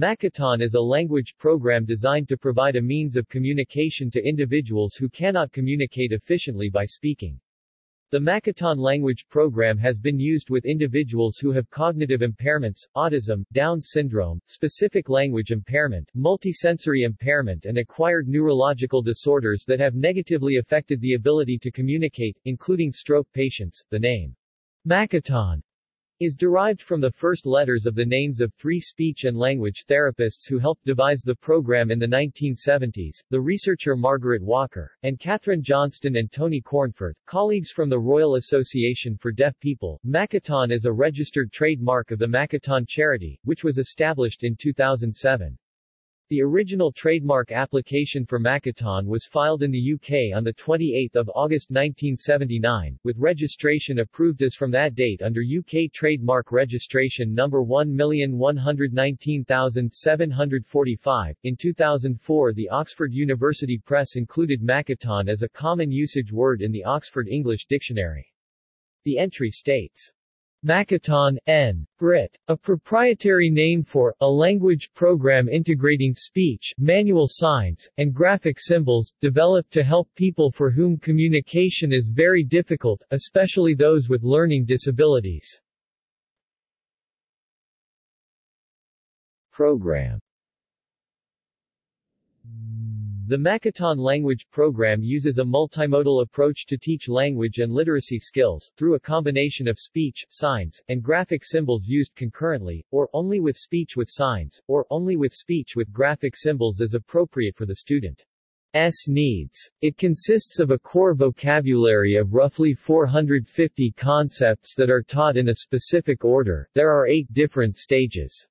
Makaton is a language program designed to provide a means of communication to individuals who cannot communicate efficiently by speaking. The Makaton language program has been used with individuals who have cognitive impairments, autism, Down syndrome, specific language impairment, multisensory impairment and acquired neurological disorders that have negatively affected the ability to communicate, including stroke patients. The name Makaton is derived from the first letters of the names of three speech and language therapists who helped devise the program in the 1970s, the researcher Margaret Walker, and Catherine Johnston and Tony Cornforth, colleagues from the Royal Association for Deaf People. Makaton is a registered trademark of the Makaton Charity, which was established in 2007. The original trademark application for Makaton was filed in the UK on 28 August 1979, with registration approved as from that date under UK trademark registration number 1119745. In 2004 the Oxford University Press included Makaton as a common usage word in the Oxford English Dictionary. The entry states, Makaton, N. Brit. A proprietary name for, a language program integrating speech, manual signs, and graphic symbols, developed to help people for whom communication is very difficult, especially those with learning disabilities. Program the Makaton language program uses a multimodal approach to teach language and literacy skills, through a combination of speech, signs, and graphic symbols used concurrently, or only with speech with signs, or only with speech with graphic symbols as appropriate for the student. S needs. It consists of a core vocabulary of roughly 450 concepts that are taught in a specific order. There are eight different stages.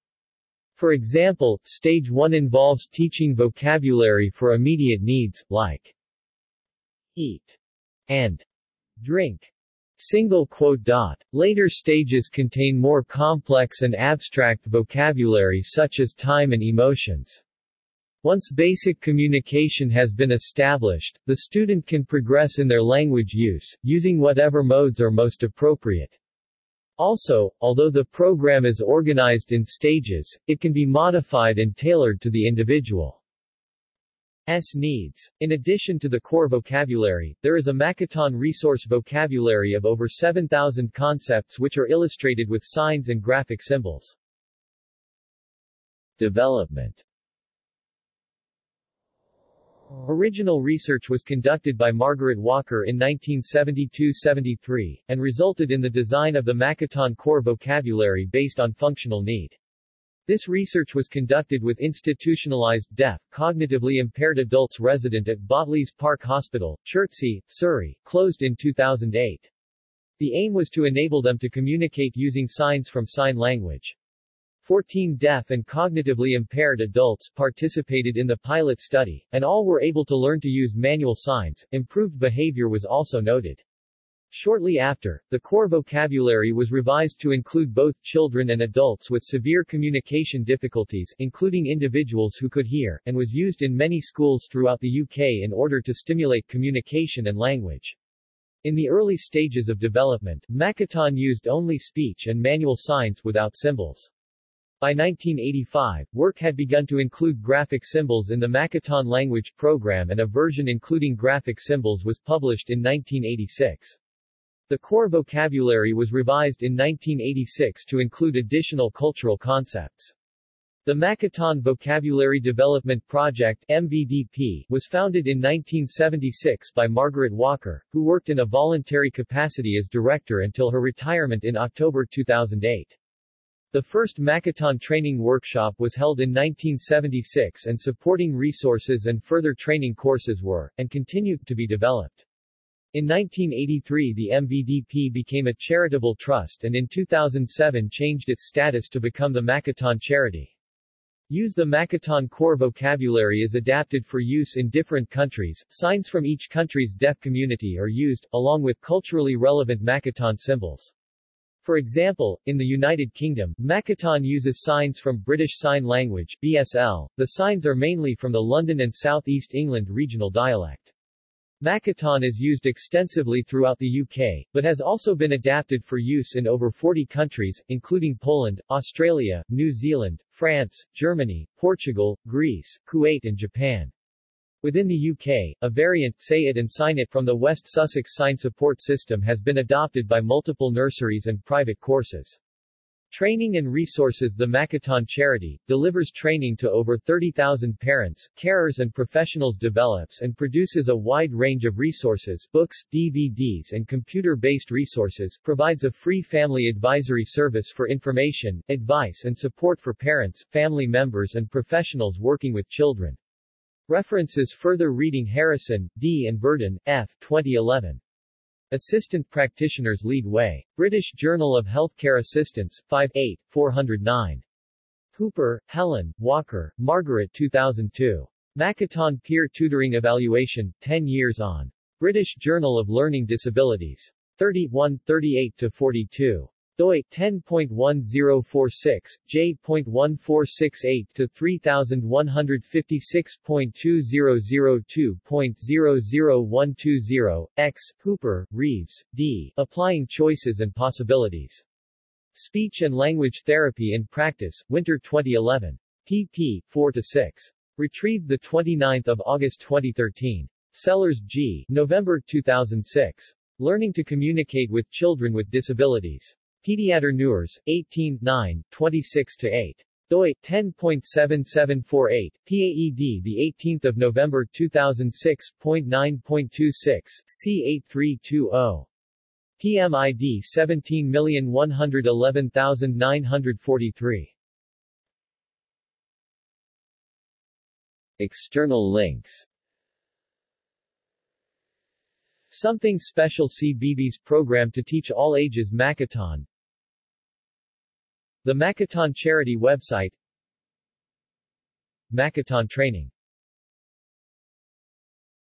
For example, stage 1 involves teaching vocabulary for immediate needs, like eat and drink. Single quote dot. Later stages contain more complex and abstract vocabulary such as time and emotions. Once basic communication has been established, the student can progress in their language use, using whatever modes are most appropriate. Also, although the program is organized in stages, it can be modified and tailored to the individual. S needs. In addition to the core vocabulary, there is a Makaton resource vocabulary of over 7,000 concepts which are illustrated with signs and graphic symbols. Development Original research was conducted by Margaret Walker in 1972-73, and resulted in the design of the Makaton core vocabulary based on functional need. This research was conducted with institutionalized deaf, cognitively impaired adults resident at Botley's Park Hospital, Chertsey, Surrey, closed in 2008. The aim was to enable them to communicate using signs from sign language. 14 deaf and cognitively impaired adults participated in the pilot study, and all were able to learn to use manual signs. Improved behavior was also noted. Shortly after, the core vocabulary was revised to include both children and adults with severe communication difficulties, including individuals who could hear, and was used in many schools throughout the UK in order to stimulate communication and language. In the early stages of development, Makaton used only speech and manual signs without symbols. By 1985, work had begun to include graphic symbols in the Makaton language program and a version including graphic symbols was published in 1986. The core vocabulary was revised in 1986 to include additional cultural concepts. The Makaton Vocabulary Development Project MVDP, was founded in 1976 by Margaret Walker, who worked in a voluntary capacity as director until her retirement in October 2008. The first Makaton training workshop was held in 1976 and supporting resources and further training courses were, and continued, to be developed. In 1983 the MVDP became a charitable trust and in 2007 changed its status to become the Makaton Charity. Use the Makaton core vocabulary is adapted for use in different countries. Signs from each country's deaf community are used, along with culturally relevant Makaton symbols. For example, in the United Kingdom, Makaton uses signs from British Sign Language BSL. The signs are mainly from the London and South East England regional dialect. Makaton is used extensively throughout the UK, but has also been adapted for use in over 40 countries, including Poland, Australia, New Zealand, France, Germany, Portugal, Greece, Kuwait and Japan. Within the UK, a variant, Say It and Sign It from the West Sussex Sign Support System has been adopted by multiple nurseries and private courses. Training and Resources The Makaton Charity, delivers training to over 30,000 parents, carers and professionals develops and produces a wide range of resources books, DVDs and computer-based resources, provides a free family advisory service for information, advice and support for parents, family members and professionals working with children. References Further reading Harrison, D. and Burden, F. 2011. Assistant Practitioners Lead Way. British Journal of Healthcare Assistance, 5 8, 409. Hooper, Helen, Walker, Margaret 2002. Makaton Peer Tutoring Evaluation, 10 Years on. British Journal of Learning Disabilities. 31, 38-42 doi 10.1046 j.1468 to 3156.2002.00120 x Hooper Reeves D Applying Choices and Possibilities. Speech and Language Therapy in Practice Winter 2011 pp 4 to 6 retrieved the 29th of August 2013 Sellers G November 2006 Learning to Communicate with Children with Disabilities Pediater News, 18 9, 26-8 doi 10.7748 PAED the 18th of November 2006.9.26 C8320 PMID 17111943 External links. Something Special CBeebies program to teach all ages Makaton The Makaton Charity website Makaton Training